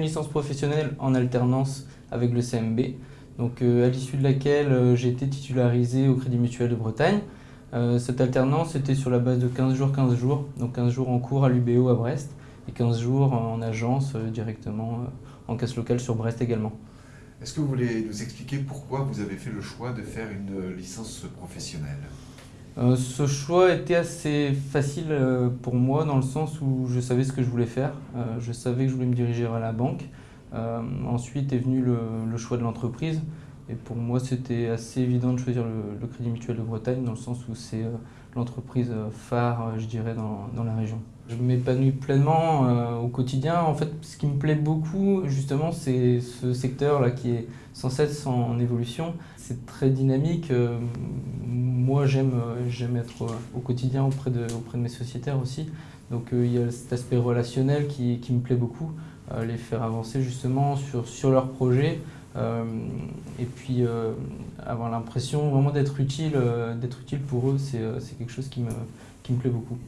licence professionnelle en alternance avec le CMB, donc, à l'issue de laquelle j'ai été titularisé au Crédit Mutuel de Bretagne. cette alternance était sur la base de 15 jours, 15 jours, donc 15 jours en cours à l'UBO à Brest et 15 jours en agence directement en casse locale sur Brest également. Est-ce que vous voulez nous expliquer pourquoi vous avez fait le choix de faire une licence professionnelle? Euh, ce choix était assez facile euh, pour moi dans le sens où je savais ce que je voulais faire. Euh, je savais que je voulais me diriger vers la banque. ensuite est venu le, choix de l'entreprise. Et pour moi, c'était assez évident de choisir le, Crédit Mutuel de Bretagne dans le sens où c'est l'entreprise phare, je dirais, dans, la région. Je m'épanouis pleinement au quotidien. En fait, ce qui me plaît beaucoup, justement, c'est ce secteur-là qui est sans cesse en évolution. C'est très dynamique moi, j'aime j'aime être au quotidien auprès de, auprès de mes sociétaires aussi. Donc euh, il y a cet aspect relationnel qui, qui me plaît beaucoup, euh, les faire avancer justement sur, sur leurs projets. Euh, et puis avoir l'impression vraiment d'être utile, utile pour eux, c'est quelque chose qui me, qui me plaît beaucoup.